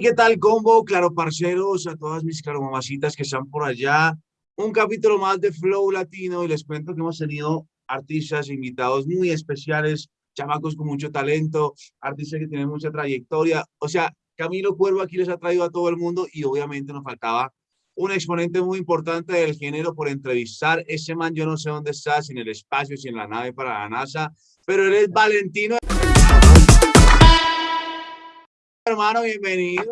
¿qué tal, combo? Claro, parceros, a todas mis claro mamacitas que están por allá. Un capítulo más de Flow Latino y les cuento que hemos tenido artistas invitados muy especiales, chamacos con mucho talento, artistas que tienen mucha trayectoria. O sea, Camilo Cuervo aquí les ha traído a todo el mundo y obviamente nos faltaba un exponente muy importante del género por entrevistar. Ese man yo no sé dónde está, si en el espacio, si en la nave para la NASA, pero él es Valentino hermano, bienvenido.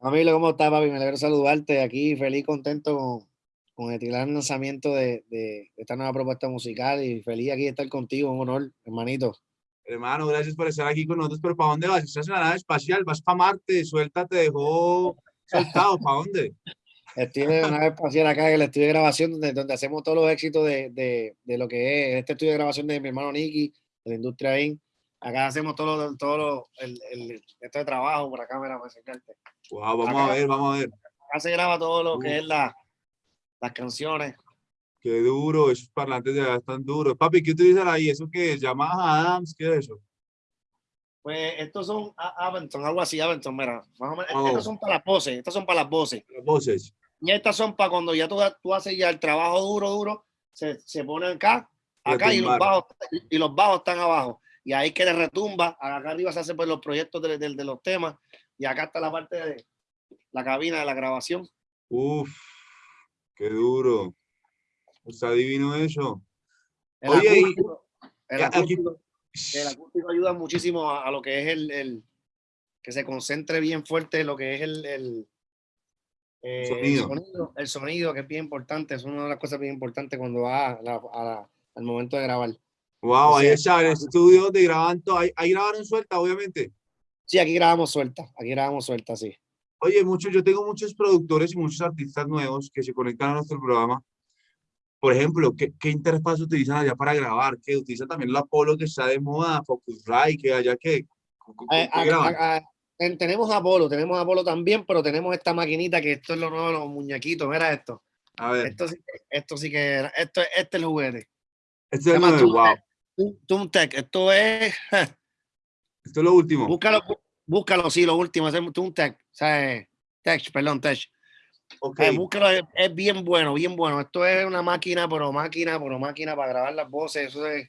Camilo, ¿cómo estás, papi? Me alegro saludarte aquí, feliz, contento con, con el lanzamiento de, de, esta nueva propuesta musical y feliz aquí de estar contigo, un honor, hermanito. Hermano, gracias por estar aquí con nosotros, pero ¿para dónde vas? ¿Estás en la nave espacial? ¿Vas para Marte? Suelta, te dejó soltado, ¿para dónde? Estoy en la nave espacial acá en el estudio de grabación donde, donde hacemos todos los éxitos de, de, de, lo que es este estudio de grabación de mi hermano Nicky, de la industria BIM Acá hacemos todo, todo el, el, esto de trabajo por la cámara para acercarte. Wow, vamos a ver, vamos a ver. Acá se graba todo lo que es la, las canciones. Qué duro, esos parlantes ya están duros. Papi, ¿qué utilizan ahí? ¿Eso qué es? ¿Yamaha Adams? ¿Qué es eso? Pues estos son Aventon, algo así, Aventon, mira. Más o menos, oh. Estos son para las voces, estas son para las voces. Las voces. Y estas son para cuando ya tú, tú haces ya el trabajo duro, duro, se, se ponen acá, acá y los, bajos, y los bajos están abajo y ahí que le retumba, acá arriba se hace pues, los proyectos de, de, de, los temas y acá está la parte de la cabina de la grabación. Uf, qué duro. Está divino eso. El Oye, acústico, el, acústico, el acústico ayuda muchísimo a, a, lo que es el, el, que se concentre bien fuerte lo que es el, el, eh, sonido. el, sonido. el sonido, que es bien importante, es una de las cosas bien importantes cuando va a la, a la, al momento de grabar. Wow, ahí está, en el estudio de grabando, ahí, ahí grabaron suelta, obviamente. Sí, aquí grabamos suelta, aquí grabamos suelta, sí. Oye, mucho, yo tengo muchos productores y muchos artistas nuevos que se conectan a nuestro programa. Por ejemplo, ¿qué, qué interfaz utilizan allá para grabar? ¿Qué utilizan también el Apolo que está de moda, Focusrite, que allá que eh, tenemos Apolo, tenemos Apolo también, pero tenemos esta maquinita que esto es lo nuevo, los muñequitos, mira esto. A ver. Esto, esto sí que esto, este es el juguete. Este es el wow. Tech, esto es. Esto es lo último. Búscalo, búscalo, sí, lo último, es Tech, o sea, Tech, perdón, Tech. Okay. Eh, búscalo, es, es, bien bueno, bien bueno. Esto es una máquina, pero máquina, pero máquina para grabar las voces, eso es.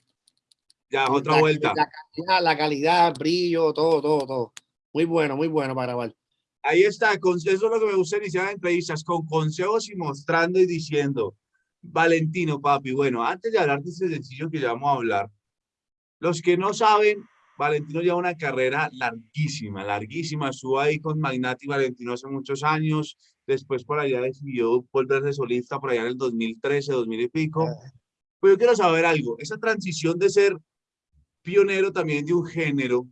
Ya, otra la, vuelta. La calidad, la calidad, el brillo, todo, todo, todo. Muy bueno, muy bueno para grabar. Ahí está, con, eso es lo que me gusta iniciar entrevistas, con consejos y mostrando y diciendo, Valentino, papi. Bueno, antes de hablar de ese sencillo que ya vamos a hablar, los que no saben, Valentino lleva una carrera larguísima, larguísima. Estuvo ahí con Magnati Valentino hace muchos años. Después por allá decidió volverse solista por allá en el 2013, 2000 y pico. Pero yo quiero saber algo. Esa transición de ser pionero también de un género,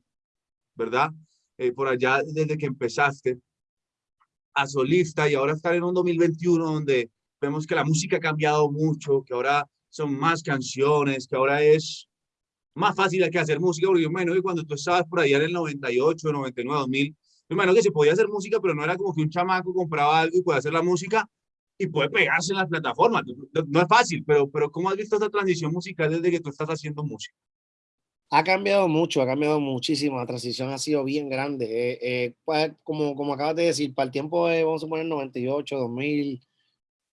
¿verdad? Eh, por allá desde que empezaste a solista y ahora estar en un 2021 donde vemos que la música ha cambiado mucho, que ahora son más canciones, que ahora es más fácil que hacer música, porque yo me imagino que cuando tú estabas por allá en el 98, 99, 2000, me que se podía hacer música, pero no era como que un chamaco compraba algo y puede hacer la música y puede pegarse en las plataformas. No es fácil, pero, pero ¿cómo has visto esta transición musical desde que tú estás haciendo música? Ha cambiado mucho, ha cambiado muchísimo, la transición ha sido bien grande. Eh, eh, pues, como, como acabas de decir, para el tiempo, de, vamos a poner 98, 2000,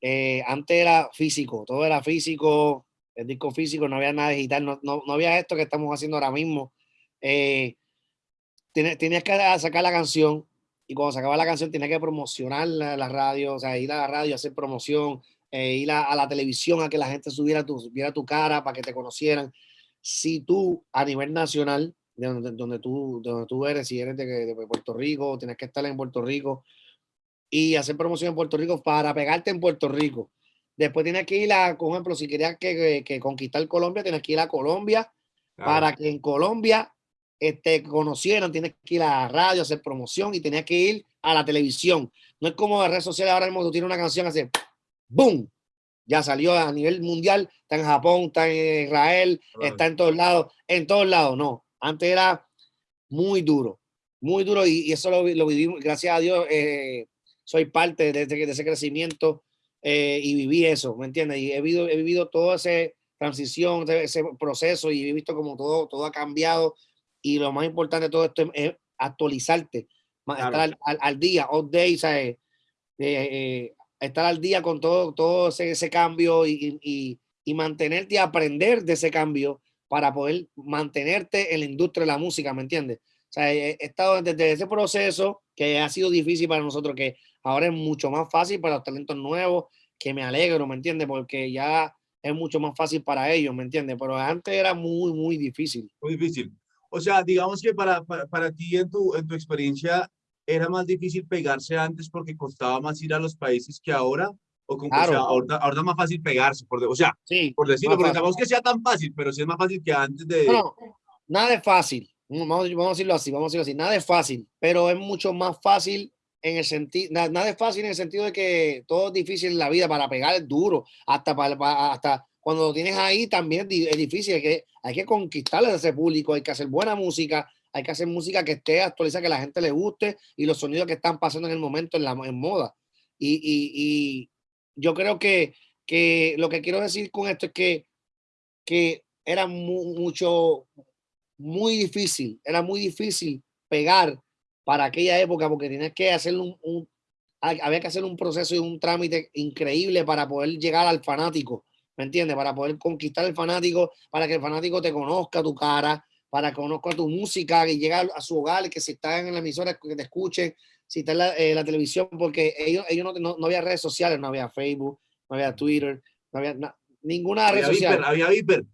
eh, antes era físico, todo era físico, el disco físico, no había nada digital, no, no, no había esto que estamos haciendo ahora mismo. Eh, tenías que sacar la canción y cuando sacaba la canción tenías que promocionar la, la radio, o sea, ir a la radio, hacer promoción, eh, ir a, a, la televisión a que la gente subiera tu, viera tu cara para que te conocieran. Si tú a nivel nacional, de donde, donde, tú, donde tú eres, si eres de, de Puerto Rico, tienes que estar en Puerto Rico, y hacer promoción en Puerto Rico para pegarte en Puerto Rico. Después tienes que ir a, por ejemplo, si querías que, que, conquistar Colombia, tienes que ir a Colombia claro. para que en Colombia este, conocieran, tienes que ir a la radio, hacer promoción y tenías que ir a la televisión. No es como de redes sociales ahora mismo tú tienes una canción así, ¡boom! Ya salió a nivel mundial, está en Japón, está en Israel, claro. está en todos lados, en todos lados, no. Antes era muy duro muy duro y, eso lo, lo, vivimos, gracias a Dios, eh, soy parte de, de, ese crecimiento eh, y viví eso, ¿me entiendes? Y he vivido, he vivido toda esa transición, ese proceso y he visto como todo, todo ha cambiado y lo más importante de todo esto es, actualizarte, estar al, al, día, all day, ¿sabes? Eh, estar al día con todo, todo ese, ese cambio y, y, y, mantenerte y aprender de ese cambio para poder mantenerte en la industria de la música, ¿me entiendes? O sea, he, estado desde ese proceso que ha sido difícil para nosotros, que ahora es mucho más fácil para los talentos nuevos, que me alegro, ¿me entiendes? Porque ya es mucho más fácil para ellos, ¿me entiendes? Pero antes era muy, muy difícil. Muy difícil. O sea, digamos que para, para, para ti en tu, en tu experiencia era más difícil pegarse antes porque costaba más ir a los países que ahora o como claro. sea, ahora, ahora, es más fácil pegarse, por, o sea, sí, por decirlo, porque sabemos que sea tan fácil, pero sí es más fácil que antes de... No, nada es fácil, vamos, vamos, a decirlo así, vamos a decirlo así, nada es fácil, pero es mucho más fácil en el sentido, nada, nada, es fácil en el sentido de que todo es difícil en la vida, para pegar es duro, hasta, para, hasta cuando lo tienes ahí también es difícil, hay que, hay que conquistarle a ese público, hay que hacer buena música, hay que hacer música que esté actualizada, que la gente le guste y los sonidos que están pasando en el momento en la en moda. Y, y, y yo creo que, que, lo que quiero decir con esto es que, que era mucho, muy difícil, era muy difícil pegar para aquella época porque tienes que hacer un, un, había que hacer un proceso y un trámite increíble para poder llegar al fanático, ¿me entiendes? Para poder conquistar el fanático, para que el fanático te conozca tu cara, para que conozca tu música, que llegue a su hogar, que si están en la emisora, que te escuchen, si está en la, eh, la televisión, porque ellos, ellos no, no, no, había redes sociales, no había Facebook, no había Twitter, no había na, ninguna había red social. había Viper.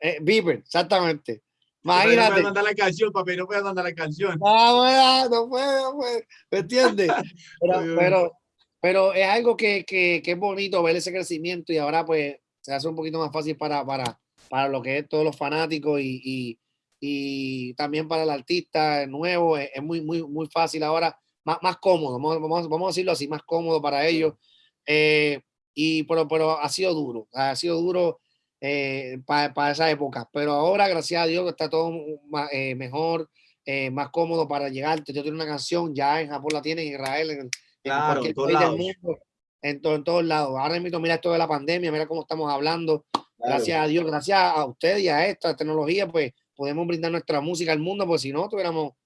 Eh, Viper, exactamente. Imagínate. No puedes mandar la canción, papi, no puedes mandar la canción. No, no puede, no puede. ¿Me entiendes? pero, pero, pero, es algo que, que, que, es bonito ver ese crecimiento y ahora pues se hace un poquito más fácil para, para, para lo que es todos los fanáticos y, y, y también para el artista nuevo. Es, es, muy, muy, muy fácil ahora, más, más cómodo, vamos, vamos, a decirlo así, más cómodo para ellos. Eh, y pero, pero ha sido duro, ha sido duro eh, para, para, esa época. Pero ahora, gracias a Dios, está todo más, eh, mejor, eh, más cómodo para llegar. Yo tengo una canción, ya en Japón la tienen, en Israel, en, claro, en cualquier país lados. del mundo, en, to, en, todos lados. Ahora mismo, mira esto de la pandemia, mira cómo estamos hablando. Claro. Gracias a Dios, gracias a usted y a esta tecnología, pues podemos brindar nuestra música al mundo, pues si no, tuviéramos, o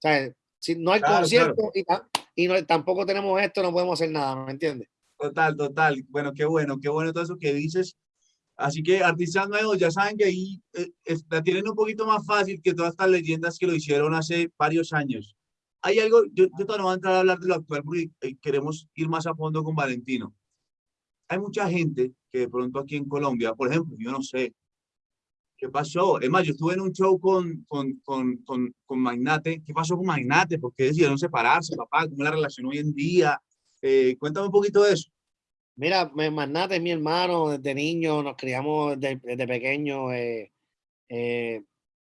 sea, si no hay claro, concierto claro. y, y no, tampoco tenemos esto, no podemos hacer nada, ¿me entiendes? Total, total. Bueno, qué bueno, qué bueno todo eso que dices. Así que artistas nuevos ya saben que ahí eh, la tienen un poquito más fácil que todas estas leyendas que lo hicieron hace varios años. Hay algo, yo, yo todavía no voy a entrar a hablar de lo actual porque eh, queremos ir más a fondo con Valentino. Hay mucha gente que de pronto aquí en Colombia, por ejemplo, yo no sé, ¿qué pasó? Es más, yo estuve en un show con, con, con, con, con Magnate. ¿Qué pasó con Magnate? ¿Por qué decidieron separarse, papá? ¿Cómo es la relación hoy en día? Eh, cuéntame un poquito de eso. Mira, Magnate es mi hermano desde niño, nos criamos desde, desde pequeño. Eh, eh,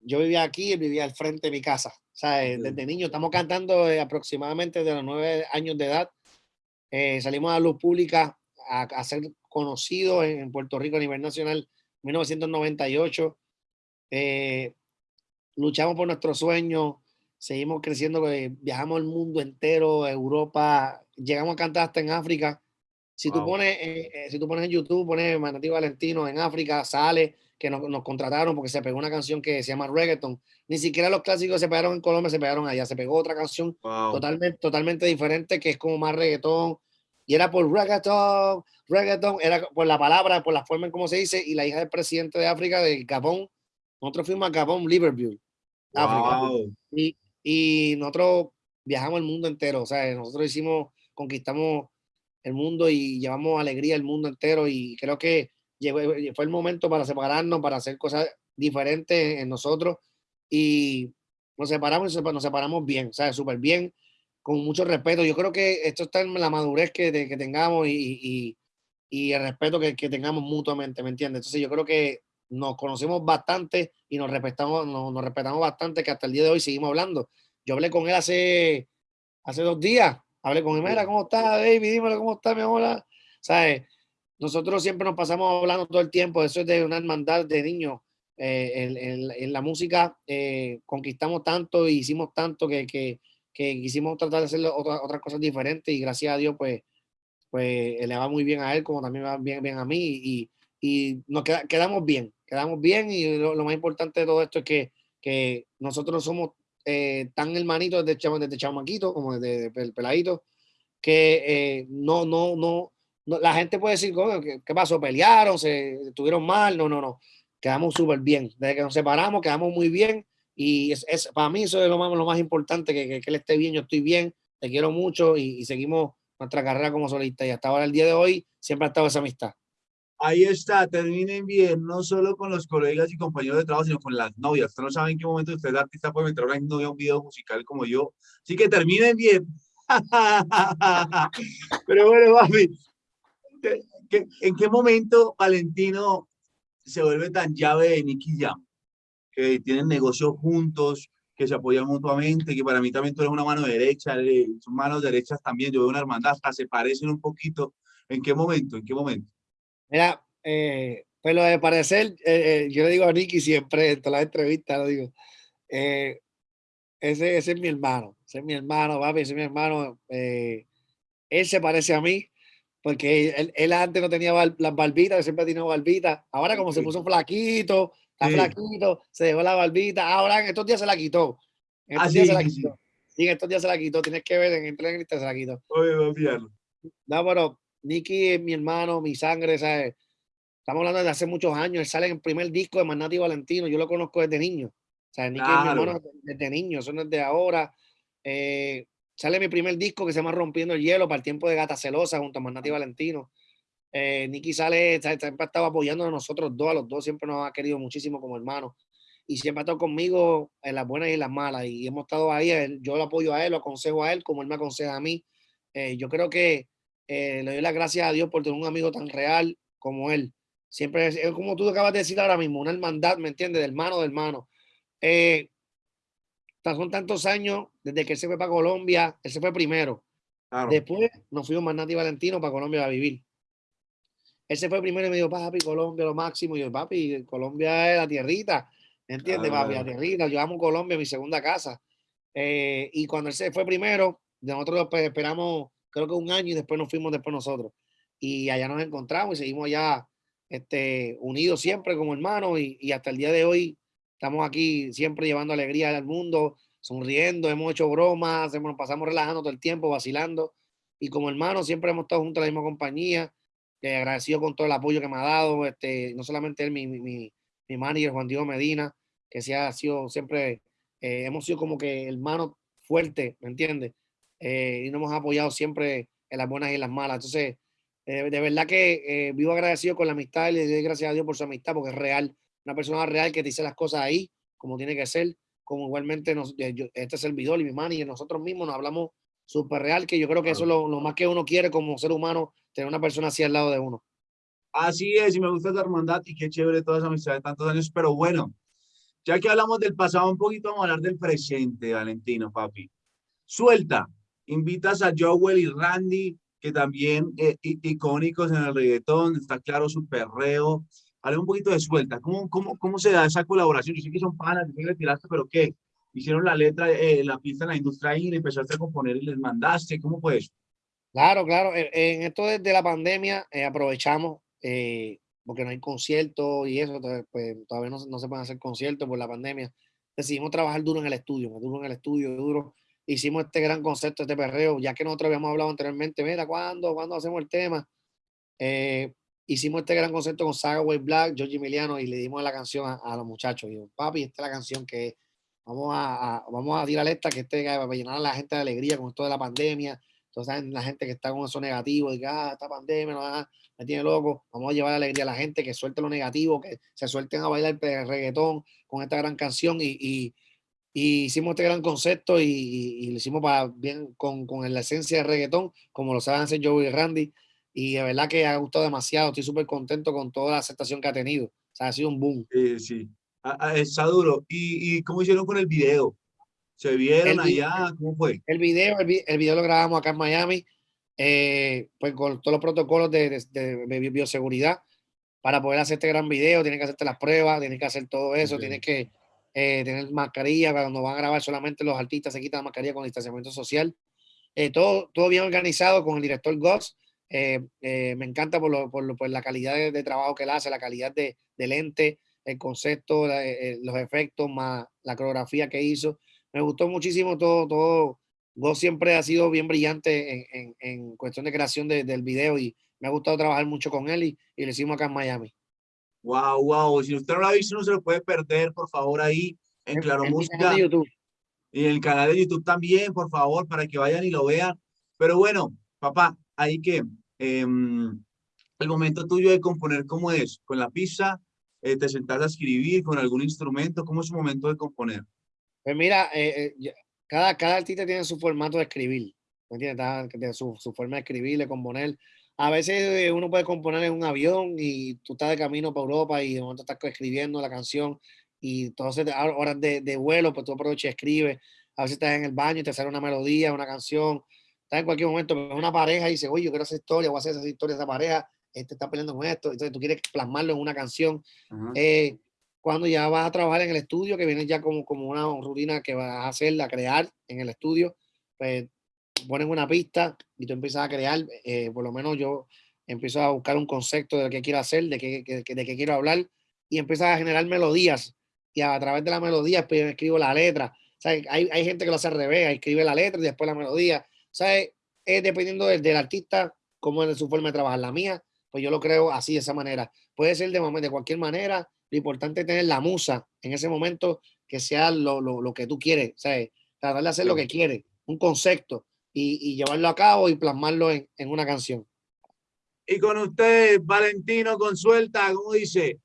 yo vivía aquí, él vivía al frente de mi casa. O sea, sí. desde niño estamos cantando eh, aproximadamente de los nueve años de edad. Eh, salimos a la luz pública a, a, ser conocidos en Puerto Rico a nivel nacional en 1998. Eh, luchamos por nuestros sueños, seguimos creciendo, viajamos el mundo entero, Europa, llegamos a cantar hasta en África si, wow. tú pones, eh, eh, si tú pones en YouTube, pones Manatí Valentino en África, sale que nos, nos, contrataron porque se pegó una canción que se llama Reggaeton. Ni siquiera los clásicos se pegaron en Colombia, se pegaron allá. Se pegó otra canción wow. totalmente, totalmente diferente que es como más reggaetón. Y era por reggaeton, reggaeton, era por la palabra, por la forma en cómo se dice. Y la hija del presidente de África, de Gabón, nosotros fuimos a Gabón, Liverpool, África. Wow. Y, y nosotros viajamos el mundo entero. O sea, nosotros hicimos, conquistamos el mundo y llevamos alegría al mundo entero y creo que llegó, fue el momento para separarnos, para hacer cosas diferentes en nosotros y nos separamos y nos separamos bien, ¿sabes? Súper bien, con mucho respeto. Yo creo que esto está en la madurez que, que tengamos y, y, y, el respeto que, que, tengamos mutuamente, ¿me entiendes? Entonces yo creo que nos conocemos bastante y nos respetamos, nos, nos respetamos bastante que hasta el día de hoy seguimos hablando. Yo hablé con él hace, hace dos días Hablé con él, mira, ¿cómo está, David? Dímelo, ¿cómo está, mi amor? ¿Sabes? Nosotros siempre nos pasamos hablando todo el tiempo, eso es de una hermandad de niños. en, en, la música conquistamos tanto y hicimos tanto que, que, que quisimos tratar de hacer otras, otras cosas diferentes y gracias a Dios pues, pues le va muy bien a él como también va bien, bien a mí y, y nos quedamos bien, quedamos bien y lo, más importante de todo esto es que, que nosotros somos eh, tan hermanitos desde, desde chamaquito como desde, el peladito que eh, no, no, no, la gente puede decir, ¿qué, ¿qué, pasó? ¿Pelearon? ¿Se estuvieron mal? No, no, no. Quedamos súper bien. Desde que nos separamos, quedamos muy bien. Y es, es, para mí eso es lo más, lo más importante, que, que, él esté bien, yo estoy bien, te quiero mucho y, y, seguimos nuestra carrera como solista. Y hasta ahora, el día de hoy, siempre ha estado esa amistad. Ahí está, terminen bien, no solo con los colegas y compañeros de trabajo, sino con las novias. Ustedes no saben en qué momento usted, artista, puede meter a una novia a un video musical como yo. Así que terminen bien. Pero bueno, papi, ¿en qué momento Valentino se vuelve tan llave de Nicky Jam? Que tienen negocios juntos, que se apoyan mutuamente, que para mí también tú eres una mano derecha, son manos derechas también, yo veo una hermandad, hasta se parecen un poquito. ¿En qué momento? ¿En qué momento? Mira, eh, pues lo de parecer, eh, eh, yo le digo a Nicky siempre en todas las entrevistas, lo digo, ese, ese, es mi hermano, ese es mi hermano, papi, ese es mi hermano. Él se parece a mí, porque él, él antes no tenía bar, las barbitas, siempre tenía barbitas. Ahora como sí. se puso flaquito, está sí. flaquito, se dejó la barbita. Ahora en estos días se la quitó. En estos ah, días sí, se la quitó. Sí. en estos días se la quitó. Tienes que ver en entrevista se la quitó. Oye. No, pero Nicky es mi hermano, mi sangre, ¿sabes? Estamos hablando de hace muchos años. Él sale en el primer disco de Manati Valentino. Yo lo conozco desde niño. O sea, Nicky claro. es mi hermano desde niño. Eso no es de ahora. Eh, sale mi primer disco que se llama Rompiendo el Hielo para el tiempo de Gata Celosa junto a Manati Valentino. Eh, Nicky sale, siempre ha estado apoyando a nosotros dos, a los dos siempre nos ha querido muchísimo como hermanos y siempre ha estado conmigo en las buenas y en las malas y hemos estado ahí, yo lo apoyo a él, lo aconsejo a él como él me aconseja a mí. Eh, yo creo que eh, le doy las gracias a Dios por tener un amigo tan real como él. Siempre es, es como tú acabas de decir ahora mismo, una hermandad, ¿me entiendes? De hermano de hermano. Eh, son tantos años desde que él se fue para Colombia, él se fue primero. Claro. Después nos fuimos Manati Valentino para Colombia a vivir. Él se fue primero y me dijo, papi, Colombia lo máximo. Y yo, papi, Colombia es la tierrita. ¿Me entiendes, papi? La tierrita. Yo amo Colombia, mi segunda casa. Eh, y cuando él se fue primero, nosotros pues, esperamos, creo que un año y después nos fuimos después nosotros. Y allá nos encontramos y seguimos allá este, unidos siempre como hermanos. Y, y hasta el día de hoy estamos aquí siempre llevando alegría al mundo, sonriendo, hemos hecho bromas, nos pasamos relajando todo el tiempo, vacilando. Y como hermanos siempre hemos estado juntos en la misma compañía eh, agradecido con todo el apoyo que me ha dado, este, no solamente él, mi, mi, mi manager Juan Diego Medina, que se ha sido siempre, eh, hemos sido como que hermanos fuertes, ¿me entiendes? Eh, y nos hemos apoyado siempre en las buenas y en las malas. Entonces, de verdad que vivo agradecido con la amistad y le doy gracias a Dios por su amistad, porque es real, una persona real que dice las cosas ahí, como tiene que ser, como igualmente nos, yo, este servidor y mi manager, nosotros mismos nos hablamos súper real, que yo creo que eso es lo, lo, más que uno quiere como ser humano, tener una persona así al lado de uno. Así es, y me gusta esa hermandad y qué chévere toda esa amistad de tantos años, pero bueno, ya que hablamos del pasado un poquito, vamos a hablar del presente, Valentino, papi. Suelta, invitas a Joel y Randy, que también eh, icónicos en el reggaetón, está claro su perreo. Habla un poquito de suelta, ¿Cómo, cómo, cómo se da esa colaboración? Yo sé que son panas, que le tiraste, pero ¿qué? hicieron la letra, eh, la pista en la industria y empezaste a componer y les mandaste, ¿cómo fue eso? Claro, claro, en esto desde la pandemia eh, aprovechamos, eh, porque no hay conciertos y eso, pues todavía no, no, se pueden hacer conciertos por la pandemia. Decidimos trabajar duro en el estudio, duro en el estudio, duro. Hicimos este gran concepto, este perreo, ya que nosotros habíamos hablado anteriormente, mira, ¿cuándo, ¿cuándo hacemos el tema? Eh, hicimos este gran concepto con Saga Way Black, George Emiliano, y le dimos la canción a, los muchachos. Y yo, papi, esta es la canción que vamos a, a, vamos a tirar esta que esté para llenar a la gente de alegría con esto de la pandemia. Entonces, la gente que está con eso negativo, que ah, esta pandemia no, ah, me tiene loco, vamos a llevar alegría a la gente que suelte lo negativo, que se suelten a bailar el reggaetón con esta gran canción y, y, y hicimos este gran concepto y, y, lo hicimos para bien con, con, la esencia de reggaetón, como lo saben hacer Joey y Randy. Y de verdad que ha gustado demasiado, estoy súper contento con toda la aceptación que ha tenido. O sea, ha sido un boom. Sí, sí. está duro. ¿Y, ¿Y cómo hicieron con el video? ¿Se vieron el allá? ¿Cómo fue? El video, el, el, video lo grabamos acá en Miami, eh, pues con todos los protocolos de, de, de, bioseguridad. para poder hacer este gran video, tienes que hacerte las pruebas, tienes que hacer todo eso, tienes que eh, tener mascarilla, cuando van a grabar solamente los artistas se quitan la mascarilla con distanciamiento social. Eh, todo, todo bien organizado con el director Goss. Eh, me encanta por, lo, por, por, la calidad de, trabajo que él hace, la calidad de, de lente, el concepto, los efectos, más la coreografía que hizo. Me gustó muchísimo todo, todo. Goss siempre ha sido bien brillante en, en, en cuestión de creación del video y me ha gustado trabajar mucho con él y, y lo hicimos acá en Miami. Wow, wow. Si usted no lo ha visto, no se lo puede perder, por favor, ahí en, Claro Música. Y en el canal de YouTube también, por favor, para que vayan y lo vean. Pero bueno, papá, ahí que em, el momento tuyo de componer, ¿cómo es? ¿Con la pizza? Eh, ¿Te sentás a escribir con algún instrumento? ¿Cómo es su momento de componer? Pues mira, eh, cada, cada artista tiene su formato de escribir, ¿me? Su, forma de escribir, de componer a veces uno puede componer en un avión y tú estás de camino para Europa y de momento estás escribiendo la canción y entonces horas de, de vuelo, pues tú aprovechas y escribes. A veces estás en el baño y te sale una melodía, una canción. Estás en cualquier momento, una pareja y dice, oye, yo quiero hacer historia, voy a hacer esa historia de esa pareja, este está peleando con esto. Entonces tú quieres plasmarlo en una canción. Eh, cuando ya vas a trabajar en el estudio, que viene ya como, como una rutina que vas a hacer, a crear en el estudio, pues ponen una pista y tú empiezas a crear, eh, por lo menos yo empiezo a buscar un concepto de lo que quiero hacer, de qué, de qué quiero hablar y empiezas a generar melodías y a, través de la melodía pues, escribo la letra. O sea, hay, hay, gente que lo hace al revés, escribe la letra y después la melodía. Sea, es, dependiendo del, del, artista, cómo es su forma de trabajar. La mía, pues yo lo creo así, de esa manera. Puede ser de, de cualquier manera. Lo importante es tener la musa en ese momento que sea lo, lo, lo que tú quieres. Sea, tratar de hacer lo que quieres, un concepto y, llevarlo a cabo y plasmarlo en, en, una canción. Y con usted, Valentino, con suelta, ¿cómo dice?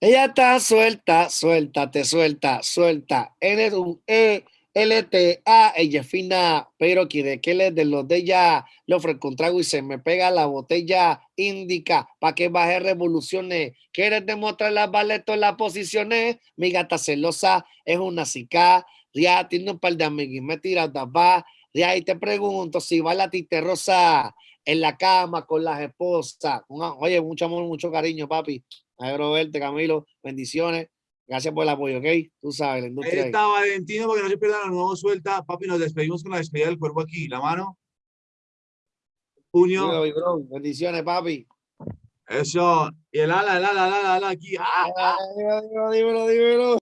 Ella está suelta, suelta, te suelta, suelta. Eres un E, L, T, A, ella fina, pero quiere que le de los de ella, le ofrezco un trago y se me pega la botella, indica, para que baje revoluciones. Quieres demostrar las baletas las posiciones, mi gata celosa es una cica, ya tiene un par de amigos me tira va de ahí te pregunto si va la tite rosa en la cama con las esposas. Oye, mucho amor, mucho cariño, papi. Alegro verte, Camilo. Bendiciones. Gracias por el apoyo, ¿ok? Tú sabes, la industria. Ahí está Valentino, porque no se pierdan la nueva suelta. Papi, nos despedimos con la despedida del cuerpo aquí. La mano. Puño. Bendiciones, papi. Eso. Y el ala, el ala, el ala, el ala aquí. ¡Ah! Dímelo, dímelo, dímelo.